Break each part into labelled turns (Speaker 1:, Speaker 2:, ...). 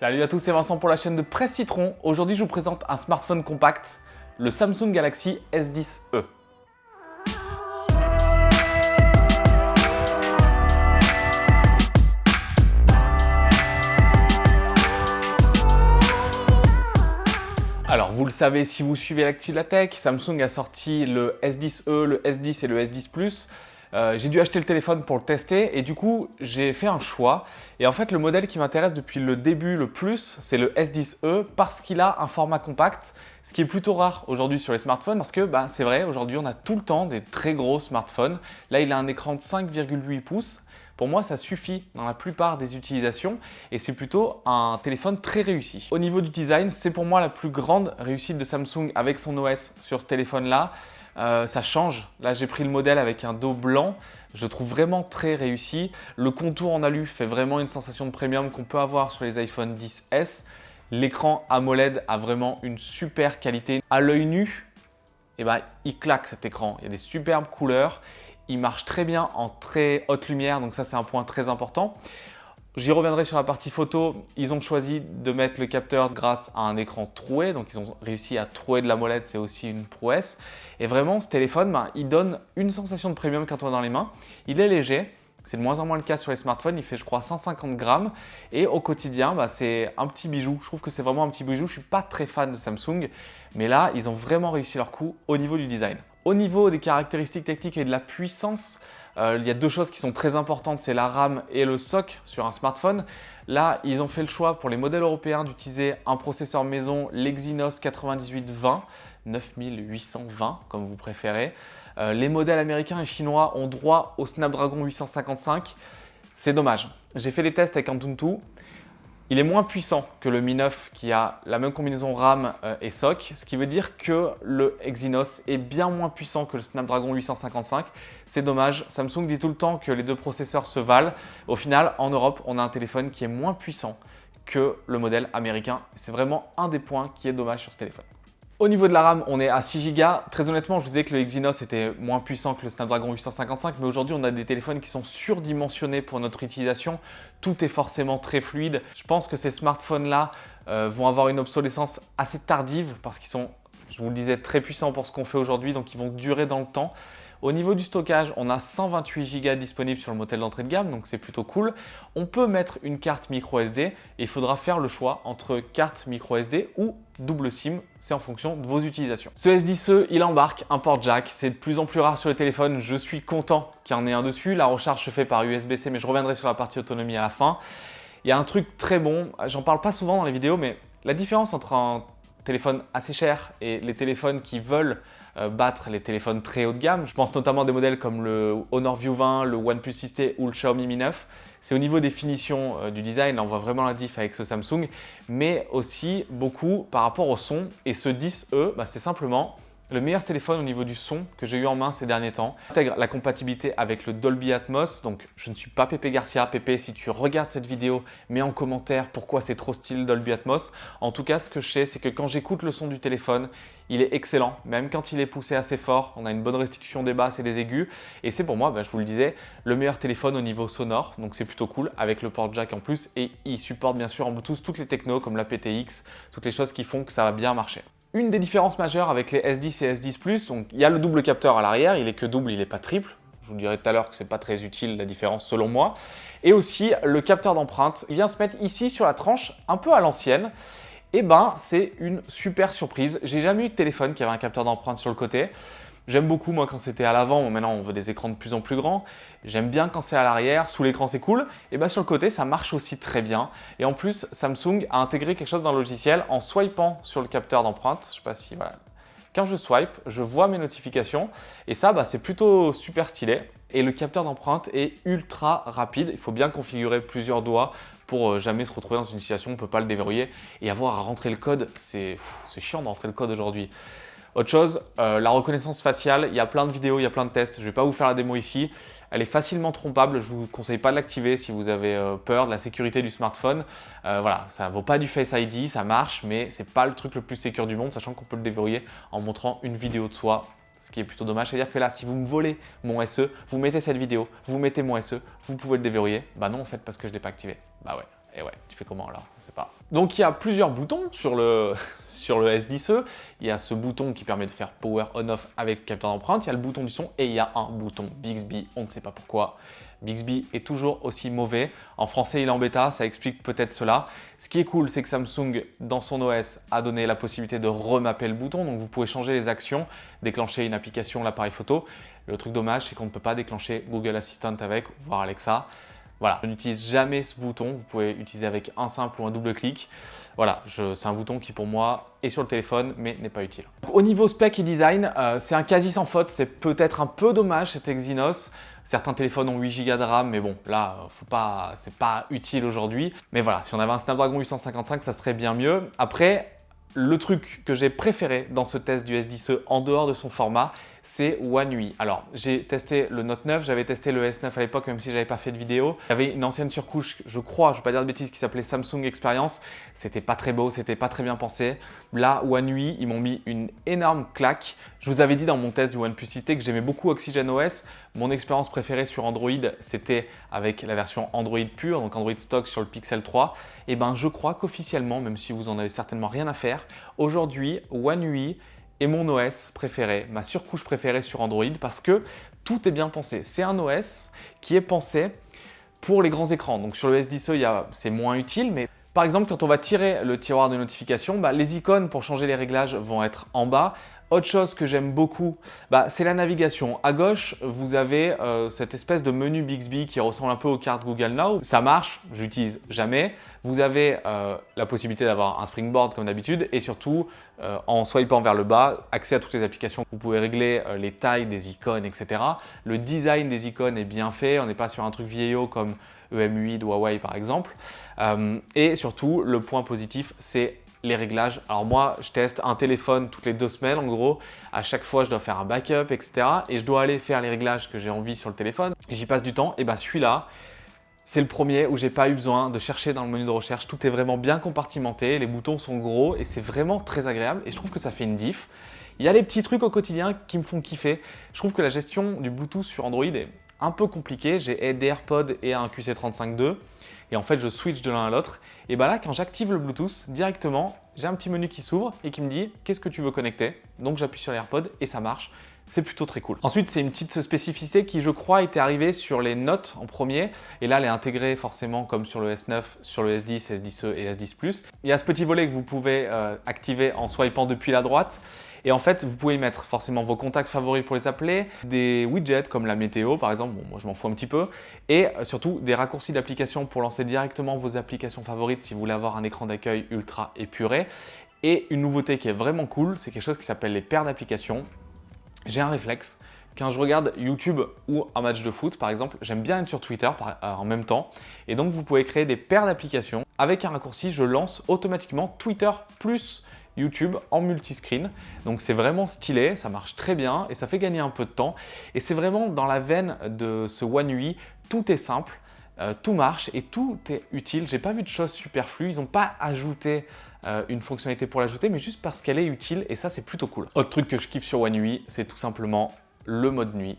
Speaker 1: Salut à tous, c'est Vincent pour la chaîne de Presse Citron. Aujourd'hui, je vous présente un smartphone compact, le Samsung Galaxy S10e. Alors, vous le savez si vous suivez l'actu Samsung a sorti le S10e, le S10 et le S10 Plus. Euh, j'ai dû acheter le téléphone pour le tester et du coup, j'ai fait un choix. Et en fait, le modèle qui m'intéresse depuis le début le plus, c'est le S10e parce qu'il a un format compact, ce qui est plutôt rare aujourd'hui sur les smartphones parce que bah, c'est vrai, aujourd'hui, on a tout le temps des très gros smartphones. Là, il a un écran de 5,8 pouces. Pour moi, ça suffit dans la plupart des utilisations et c'est plutôt un téléphone très réussi. Au niveau du design, c'est pour moi la plus grande réussite de Samsung avec son OS sur ce téléphone-là. Euh, ça change. Là, j'ai pris le modèle avec un dos blanc. Je trouve vraiment très réussi. Le contour en alu fait vraiment une sensation de premium qu'on peut avoir sur les iPhone 10s. L'écran AMOLED a vraiment une super qualité. À l'œil nu, eh ben, il claque cet écran. Il y a des superbes couleurs. Il marche très bien en très haute lumière, donc ça c'est un point très important. J'y reviendrai sur la partie photo. Ils ont choisi de mettre le capteur grâce à un écran troué. Donc, ils ont réussi à trouer de la molette. C'est aussi une prouesse. Et vraiment, ce téléphone, ben, il donne une sensation de premium quand on est dans les mains. Il est léger. C'est de moins en moins le cas sur les smartphones. Il fait, je crois, 150 grammes. Et au quotidien, ben, c'est un petit bijou. Je trouve que c'est vraiment un petit bijou. Je ne suis pas très fan de Samsung. Mais là, ils ont vraiment réussi leur coup au niveau du design. Au niveau des caractéristiques techniques et de la puissance, euh, il y a deux choses qui sont très importantes, c'est la RAM et le SOC sur un smartphone. Là, ils ont fait le choix pour les modèles européens d'utiliser un processeur maison, l'Exynos 9820, 9820 comme vous préférez. Euh, les modèles américains et chinois ont droit au Snapdragon 855. C'est dommage. J'ai fait les tests avec Antutu. Il est moins puissant que le Mi 9 qui a la même combinaison RAM euh, et SOC, ce qui veut dire que le Exynos est bien moins puissant que le Snapdragon 855. C'est dommage, Samsung dit tout le temps que les deux processeurs se valent. Au final, en Europe, on a un téléphone qui est moins puissant que le modèle américain. C'est vraiment un des points qui est dommage sur ce téléphone. Au niveau de la RAM, on est à 6 Go. Très honnêtement, je vous disais que le Exynos était moins puissant que le Snapdragon 855, mais aujourd'hui, on a des téléphones qui sont surdimensionnés pour notre utilisation. Tout est forcément très fluide. Je pense que ces smartphones-là euh, vont avoir une obsolescence assez tardive parce qu'ils sont, je vous le disais, très puissants pour ce qu'on fait aujourd'hui, donc ils vont durer dans le temps. Au niveau du stockage, on a 128 Go disponibles sur le modèle d'entrée de gamme, donc c'est plutôt cool. On peut mettre une carte micro SD et il faudra faire le choix entre carte micro SD ou double SIM, c'est en fonction de vos utilisations. Ce S10e, il embarque un port jack, c'est de plus en plus rare sur les téléphones, je suis content qu'il y en ait un dessus. La recharge se fait par USB-C, mais je reviendrai sur la partie autonomie à la fin. Il y a un truc très bon, j'en parle pas souvent dans les vidéos, mais la différence entre un téléphone assez cher et les téléphones qui veulent battre les téléphones très haut de gamme. Je pense notamment à des modèles comme le Honor View 20, le OnePlus 6T ou le Xiaomi Mi 9. C'est au niveau des finitions euh, du design, on voit vraiment la diff avec ce Samsung, mais aussi beaucoup par rapport au son. Et ce 10E, bah, c'est simplement le meilleur téléphone au niveau du son que j'ai eu en main ces derniers temps. Intègre la compatibilité avec le Dolby Atmos. Donc, je ne suis pas Pépé Garcia. Pépé, si tu regardes cette vidéo, mets en commentaire pourquoi c'est trop style Dolby Atmos. En tout cas, ce que je sais, c'est que quand j'écoute le son du téléphone, il est excellent. Même quand il est poussé assez fort, on a une bonne restitution des basses et des aigus. Et c'est pour moi, bah, je vous le disais, le meilleur téléphone au niveau sonore. Donc, c'est plutôt cool avec le port jack en plus. Et il supporte bien sûr en Bluetooth toutes les technos comme la PTX, toutes les choses qui font que ça va bien marcher. Une des différences majeures avec les S10 et S10 Plus, donc il y a le double capteur à l'arrière, il est que double, il n'est pas triple. Je vous dirai tout à l'heure que ce n'est pas très utile la différence selon moi. Et aussi le capteur d'empreinte, vient se mettre ici sur la tranche, un peu à l'ancienne. Et eh ben c'est une super surprise. J'ai jamais eu de téléphone qui avait un capteur d'empreinte sur le côté. J'aime beaucoup moi quand c'était à l'avant, maintenant on veut des écrans de plus en plus grands. J'aime bien quand c'est à l'arrière, sous l'écran c'est cool. Et bien sur le côté ça marche aussi très bien. Et en plus Samsung a intégré quelque chose dans le logiciel en swipant sur le capteur d'empreinte. Je sais pas si voilà. Quand je swipe, je vois mes notifications et ça bah, c'est plutôt super stylé. Et le capteur d'empreinte est ultra rapide. Il faut bien configurer plusieurs doigts pour euh, jamais se retrouver dans une situation où on ne peut pas le déverrouiller et avoir à rentrer le code. C'est chiant d'entrer le code aujourd'hui. Autre chose, euh, la reconnaissance faciale, il y a plein de vidéos, il y a plein de tests. Je ne vais pas vous faire la démo ici. Elle est facilement trompable. Je ne vous conseille pas de l'activer si vous avez euh, peur de la sécurité du smartphone. Euh, voilà, ça ne vaut pas du Face ID, ça marche, mais ce n'est pas le truc le plus sécur du monde, sachant qu'on peut le déverrouiller en montrant une vidéo de soi ce qui est plutôt dommage. C'est-à-dire que là, si vous me volez mon SE, vous mettez cette vidéo, vous mettez mon SE, vous pouvez le déverrouiller. Bah non, en fait, parce que je ne l'ai pas activé. Bah ouais. Et ouais, tu fais comment alors? Je sais pas. Donc il y a plusieurs boutons sur le, sur le S10e. Il y a ce bouton qui permet de faire Power On-Off avec capteur d'empreinte. Il y a le bouton du son et il y a un bouton Bixby. On ne sait pas pourquoi. Bixby est toujours aussi mauvais. En français, il est en bêta, ça explique peut-être cela. Ce qui est cool, c'est que Samsung, dans son OS, a donné la possibilité de remapper le bouton. Donc, vous pouvez changer les actions, déclencher une application, l'appareil photo. Le truc dommage, c'est qu'on ne peut pas déclencher Google Assistant avec, voire Alexa. Voilà, je n'utilise jamais ce bouton. Vous pouvez utiliser avec un simple ou un double clic. Voilà, c'est un bouton qui pour moi est sur le téléphone mais n'est pas utile. au niveau spec et design, euh, c'est un quasi sans faute. C'est peut-être un peu dommage cet Exynos. Certains téléphones ont 8 Go de RAM, mais bon, là, faut pas, c'est pas utile aujourd'hui. Mais voilà, si on avait un Snapdragon 855, ça serait bien mieux. Après, le truc que j'ai préféré dans ce test du S10e en dehors de son format, c'est One UI. Alors, j'ai testé le Note 9, j'avais testé le S9 à l'époque, même si je n'avais pas fait de vidéo. Il y avait une ancienne surcouche, je crois, je vais pas dire de bêtises, qui s'appelait Samsung Experience. C'était pas très beau, c'était pas très bien pensé. Là, One UI, ils m'ont mis une énorme claque. Je vous avais dit dans mon test du OnePlus 6T que j'aimais beaucoup Oxygen OS. Mon expérience préférée sur Android, c'était avec la version Android pure, donc Android stock sur le Pixel 3. Et ben, je crois qu'officiellement, même si vous en avez certainement rien à faire, aujourd'hui, One UI et mon OS préféré, ma surcouche préférée sur Android parce que tout est bien pensé. C'est un OS qui est pensé pour les grands écrans. Donc sur le S10e, c'est moins utile, mais par exemple, quand on va tirer le tiroir de notification, bah, les icônes pour changer les réglages vont être en bas. Autre chose que j'aime beaucoup, bah, c'est la navigation. À gauche, vous avez euh, cette espèce de menu Bixby qui ressemble un peu aux cartes Google Now. Ça marche, j'utilise jamais. Vous avez euh, la possibilité d'avoir un springboard comme d'habitude et surtout, euh, en swipant vers le bas, accès à toutes les applications. Vous pouvez régler les tailles des icônes, etc. Le design des icônes est bien fait. On n'est pas sur un truc vieillot comme EMUI de Huawei par exemple. et surtout, le point positif, c'est les réglages. Alors moi, je teste un téléphone toutes les deux semaines en gros. À chaque fois, je dois faire un backup, etc. Et je dois aller faire les réglages que j'ai envie sur le téléphone. J'y passe du temps. Et bah celui-là, c'est le premier où j'ai pas eu besoin de chercher dans le menu de recherche. Tout est vraiment bien compartimenté. Les boutons sont gros et c'est vraiment très agréable. Et je trouve que ça fait une diff. Il y a les petits trucs au quotidien qui me font kiffer. Je trouve que la gestion du Bluetooth sur Android est un peu compliquée. J'ai des AirPods et un QC35.2 et en fait je switch de l'un à l'autre. Et bah là quand j'active le Bluetooth directement, j'ai un petit menu qui s'ouvre et qui me dit qu'est-ce que tu veux connecter? Donc j'appuie sur l'AirPod et ça marche. C'est plutôt très cool. Ensuite, c'est une petite spécificité qui, je crois, était arrivée sur les notes en premier. Et là, elle est intégrée forcément comme sur le S9, sur le S10, S10e et S10 Plus. Il y a ce petit volet que vous pouvez euh, activer en swipant depuis la droite. Et en fait, vous pouvez mettre forcément vos contacts favoris pour les appeler, des widgets comme la météo par exemple, bon, moi je m'en fous un petit peu, et euh, surtout des raccourcis d'application pour lancer directement vos applications favorites si vous voulez avoir un écran d'accueil ultra épuré. Et une nouveauté qui est vraiment cool, c'est quelque chose qui s'appelle les paires d'applications. J'ai un réflexe, quand je regarde YouTube ou un match de foot par exemple, j'aime bien être sur Twitter euh, en même temps. Et donc vous pouvez créer des paires d'applications. Avec un raccourci, je lance automatiquement Twitter plus YouTube en multiscreen. Donc c'est vraiment stylé, ça marche très bien et ça fait gagner un peu de temps. Et c'est vraiment dans la veine de ce One UI, tout est simple, euh, tout marche et tout est utile. J'ai pas vu de choses superflues, ils n'ont pas ajouté euh, une fonctionnalité pour l'ajouter, mais juste parce qu'elle est utile et ça c'est plutôt cool. Autre truc que je kiffe sur One UI, c'est tout simplement le mode nuit.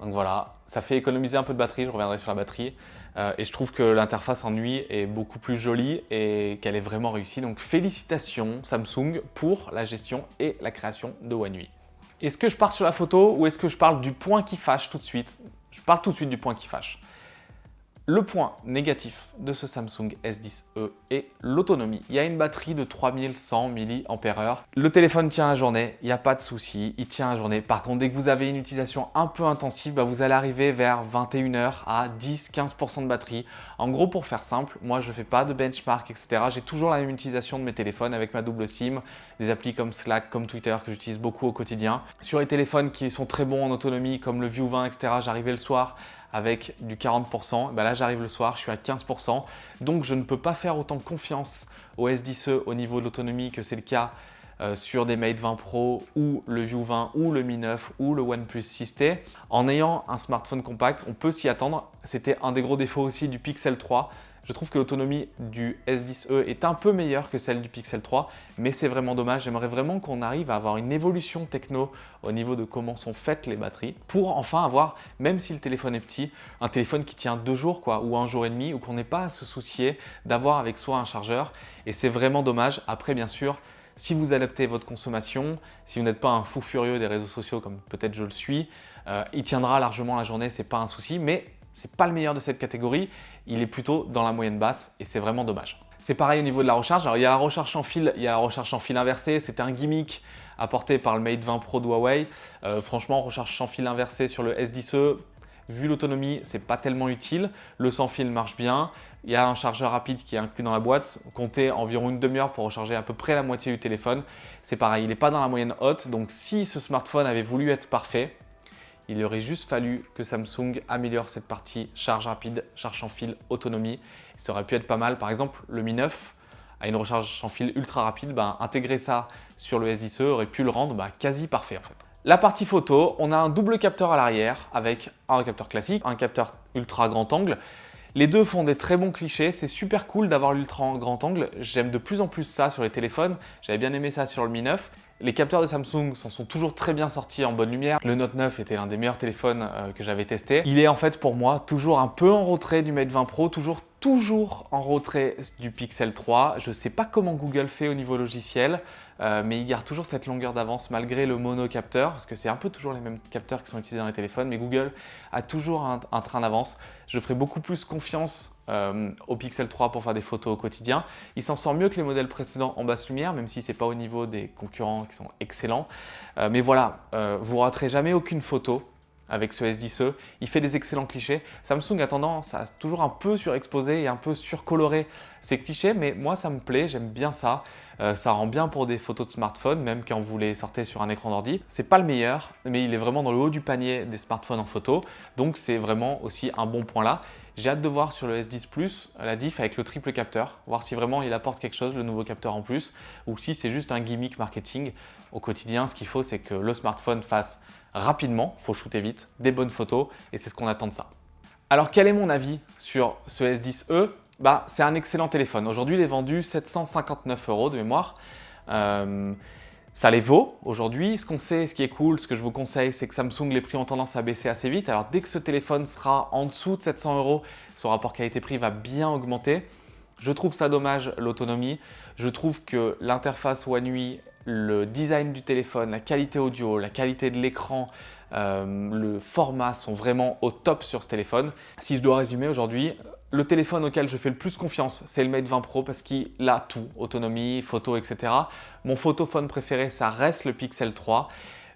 Speaker 1: Donc voilà, ça fait économiser un peu de batterie, je reviendrai sur la batterie. Euh, et je trouve que l'interface en nuit est beaucoup plus jolie et qu'elle est vraiment réussie. Donc félicitations Samsung pour la gestion et la création de One UI. Est-ce que je pars sur la photo ou est-ce que je parle du point qui fâche tout de suite? Je parle tout de suite du point qui fâche. Le point négatif de ce Samsung S10e est l'autonomie. Il y a une batterie de 3100 mAh. Le téléphone tient la journée, il n'y a pas de souci, il tient la journée. Par contre, dès que vous avez une utilisation un peu intensive, bah, vous allez arriver vers 21h à 10-15% de batterie. En gros, pour faire simple, moi je ne fais pas de benchmark, etc. J'ai toujours la même utilisation de mes téléphones avec ma double SIM, des applis comme Slack, comme Twitter que j'utilise beaucoup au quotidien. Sur les téléphones qui sont très bons en autonomie comme le View 20, etc., j'arrivais le soir avec du 40%, bah là j'arrive le soir, je suis à 15%. Donc je ne peux pas faire autant confiance au S10e au niveau de l'autonomie que c'est le cas euh, sur des Mate 20 Pro ou le View 20 ou le Mi 9 ou le OnePlus 6T. En ayant un smartphone compact, on peut s'y attendre. C'était un des gros défauts aussi du Pixel 3. Je trouve que l'autonomie du S10e est un peu meilleure que celle du Pixel 3, mais c'est vraiment dommage. J'aimerais vraiment qu'on arrive à avoir une évolution techno au niveau de comment sont faites les batteries pour enfin avoir, même si le téléphone est petit, un téléphone qui tient deux jours ou un jour et demi ou qu'on n'ait pas à se soucier d'avoir avec soi un chargeur. Et c'est vraiment dommage. Après, bien sûr, si vous adaptez votre consommation, si vous n'êtes pas un fou furieux des réseaux sociaux comme peut-être je le suis, euh, il tiendra largement la journée, c'est pas un souci. Mais c'est pas le meilleur de cette catégorie, il est plutôt dans la moyenne basse et c'est vraiment dommage. C'est pareil au niveau de la recharge. Alors, il y a la recharge en fil, il y a la recharge en fil inversé. C'était un gimmick apporté par le Mate 20 Pro de Huawei. Euh, franchement, recharge sans fil inversé sur le S10e, vu l'autonomie, c'est pas tellement utile. Le sans fil marche bien. Il y a un chargeur rapide qui est inclus dans la boîte. Comptez environ une demi-heure pour recharger à peu près la moitié du téléphone. C'est pareil, il n'est pas dans la moyenne haute. Donc, si ce smartphone avait voulu être parfait, il aurait juste fallu que Samsung améliore cette partie charge rapide, charge sans fil, autonomie. Ça aurait pu être pas mal. Par exemple, le Mi 9 a une recharge sans fil ultra rapide. Ben, intégrer ça sur le S10e aurait pu le rendre ben, quasi parfait en fait. La partie photo, on a un double capteur à l'arrière avec un capteur classique, un capteur ultra grand angle. Les deux font des très bons clichés, c'est super cool d'avoir l'ultra grand angle, j'aime de plus en plus ça sur les téléphones, j'avais bien aimé ça sur le Mi 9. Les capteurs de Samsung s'en sont toujours très bien sortis en bonne lumière. Le Note 9 était l'un des meilleurs téléphones euh, que j'avais testé. Il est en fait pour moi toujours un peu en retrait du Mate 20 Pro, toujours toujours en retrait du Pixel 3. Je ne sais pas comment Google fait au niveau logiciel, euh, mais il garde toujours cette longueur d'avance malgré le monocapteur, parce que c'est un peu toujours les mêmes capteurs qui sont utilisés dans les téléphones, mais Google a toujours un, train d'avance. Je ferai beaucoup plus confiance euh, au Pixel 3 pour faire des photos au quotidien. Il s'en sort mieux que les modèles précédents en basse lumière, même si ce n'est pas au niveau des concurrents qui sont excellents. Euh, mais voilà, vous raterez jamais aucune photo avec ce S10e. Il fait des excellents clichés. Samsung a tendance à toujours un peu surexposer et un peu surcolorer ces clichés, mais moi ça me plaît, j'aime bien ça. Euh, ça rend bien pour des photos de smartphone, même quand vous les sortez sur un écran d'ordi. C'est pas le meilleur, mais il est vraiment dans le haut du panier des smartphones en photo, donc c'est vraiment aussi un bon point là. J'ai hâte de voir sur le S10 Plus la diff avec le triple capteur, voir si vraiment il apporte quelque chose, le nouveau capteur en plus, ou si c'est juste un gimmick marketing. Au quotidien, ce qu'il faut, c'est que le smartphone fasse rapidement, il faut shooter vite, des bonnes photos et c'est ce qu'on attend de ça. Alors quel est mon avis sur ce S10e bah, C'est un excellent téléphone. Aujourd'hui, il est vendu 759 euros de mémoire. Euh, ça les vaut aujourd'hui. Ce qu'on sait, ce qui est cool, ce que je vous conseille, c'est que Samsung, les prix ont tendance à baisser assez vite. Alors dès que ce téléphone sera en dessous de 700 euros, son rapport qualité-prix va bien augmenter. Je trouve ça dommage l'autonomie. Je trouve que l'interface One UI, le design du téléphone, la qualité audio, la qualité de l'écran, euh, le format sont vraiment au top sur ce téléphone. Si je dois résumer aujourd'hui, le téléphone auquel je fais le plus confiance, c'est le Mate 20 Pro parce qu'il a tout, autonomie, photo, etc. Mon photophone préféré, ça reste le Pixel 3.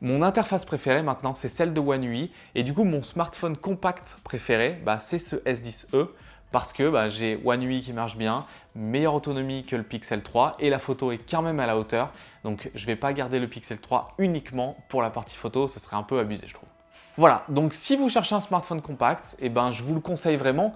Speaker 1: Mon interface préférée maintenant, c'est celle de One UI. Et du coup, mon smartphone compact préféré, bah, c'est ce S10e parce que bah, j'ai One UI qui marche bien, meilleure autonomie que le Pixel 3 et la photo est quand même à la hauteur. Donc je ne vais pas garder le Pixel 3 uniquement pour la partie photo, ce serait un peu abusé je trouve. Voilà, donc si vous cherchez un smartphone compact, eh ben, je vous le conseille vraiment.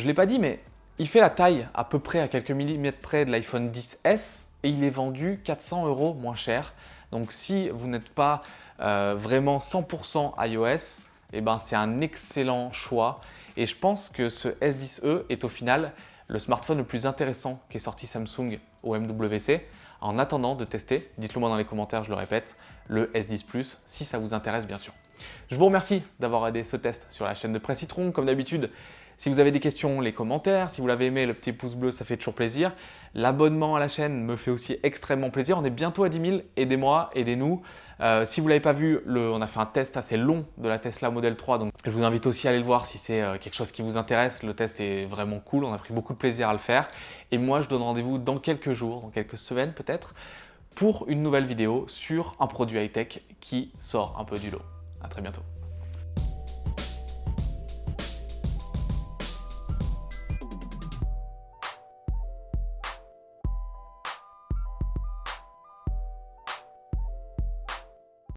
Speaker 1: Je ne l'ai pas dit, mais il fait la taille à peu près à quelques millimètres près de l'iPhone 10S et il est vendu 400 euros moins cher. Donc si vous n'êtes pas euh, vraiment 100% iOS, eh ben, c'est un excellent choix. Et je pense que ce S10e est au final le smartphone le plus intéressant qui est sorti Samsung au MWC. En attendant de tester, dites-le moi dans les commentaires, je le répète, le S10 Plus si ça vous intéresse bien sûr. Je vous remercie d'avoir aidé ce test sur la chaîne de Presse Citron. Comme d'habitude, si vous avez des questions, les commentaires. Si vous l'avez aimé, le petit pouce bleu, ça fait toujours plaisir. L'abonnement à la chaîne me fait aussi extrêmement plaisir. On est bientôt à 10 000. Aidez-moi, aidez-nous. Euh, si vous ne l'avez pas vu, on a fait un test assez long de la Tesla Model 3. Donc, je vous invite aussi à aller le voir si c'est euh, quelque chose qui vous intéresse. Le test est vraiment cool. On a pris beaucoup de plaisir à le faire. Et moi, je donne rendez-vous dans quelques jours, dans quelques semaines peut-être, pour une nouvelle vidéo sur un produit high-tech qui sort un peu du lot. À très bientôt.